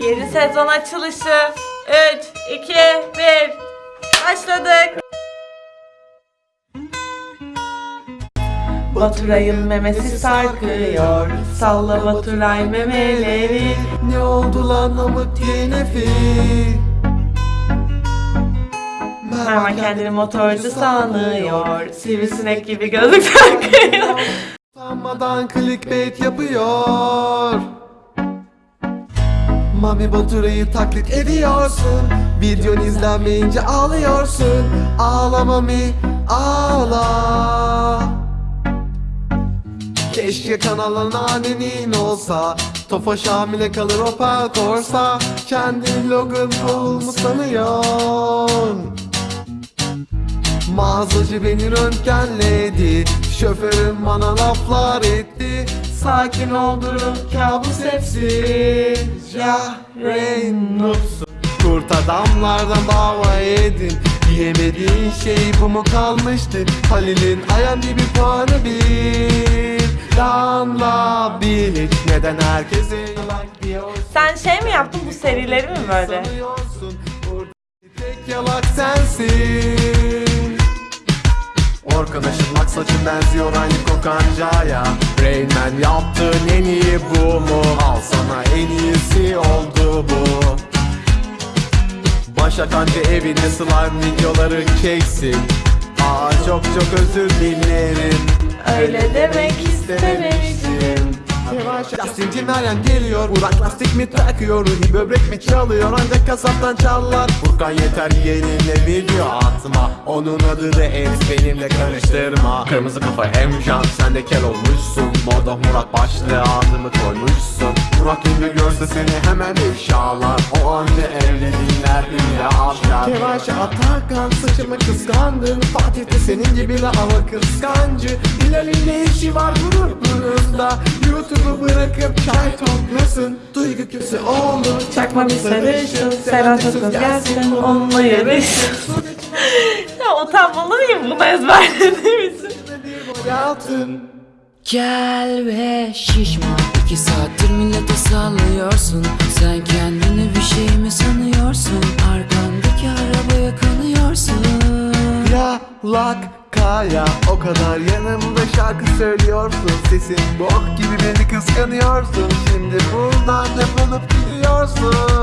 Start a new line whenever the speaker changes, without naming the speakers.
Yeni sezon açılışı. 3, 2, 1. Başladık. Baturay'ın memesi sarkıyor. Salla Baturay memeleri.
Ne oldu lan amık yenefi
Mervan kendini motorcu sanıyor. Sivrisinek gibi gözlük takıyor.
Utanmadan clickbait yapıyor Mami Baturay'ı taklit ediyorsun. Videon izlenmeyince ağlıyorsun. Ağla Mami ağla. Keşke kanalın annenin olsa. Tofaş hamile kalır Opel Corsa Kendi Logan Paul mu sanıyorsun? Mağazacı beni röntgenledi. Şoförüm bana laflar etti Sakin ol durun kabus hepsi Ya Reynolds'un Kurt adamlardan dava edin Yemediğin şey bu mu kalmıştı? Halil'in IMDb puanı bir Lanla bil Neden herkese diyorsun?
Sen şey mi yaptın bu serileri mi böyle?
Tek yalak sensin Orkan aşırmak saçın benziyor aynı kokancaya. Rain Man yaptığın en iyi bu mu? Al sana en iyisi oldu bu. Başak anca evine slime videoları çeksin. Aa çok çok özür dilerim.
Öyle demek istememiştim.
Lastikçi Meryem geliyor Burak lastik mi takıyor Ruhi böbrek mi çalıyor Ancak kasaptan çalar. Furkan yeter yeğenimle video atma Onun adı da et benimle karıştırma. Kırmızı kafa Emcan Sen de kel olmuşsun. Moda Murat başlığı adımı koymuşsun. Murat ünlü görse seni hemen ifşalar O anne evli dinler ünlü afşar Kevaşe Atakan saçımı kıskandın. Fatih de senin gibi la ama kıskancı. Hilal'in ne işi var grubunuzda YouTube'u bırakıp çay toplasın Duygu küpse olur
Çakma bir sarışın. Serhat Akız gelsin. Onunla yarışın. ya utanmalı mıyım bunu ezberlediğim için?
Hayatın
Gel ve şişma İki saattir millete sallıyorsun Sen kendini bir şey mi sanıyorsun Arkandaki arabaya kanıyorsun
Yalak kaya O kadar yanımda şarkı söylüyorsun. Sesin bok gibi beni kıskanıyorsun. Şimdi buradan defolup gidiyorsun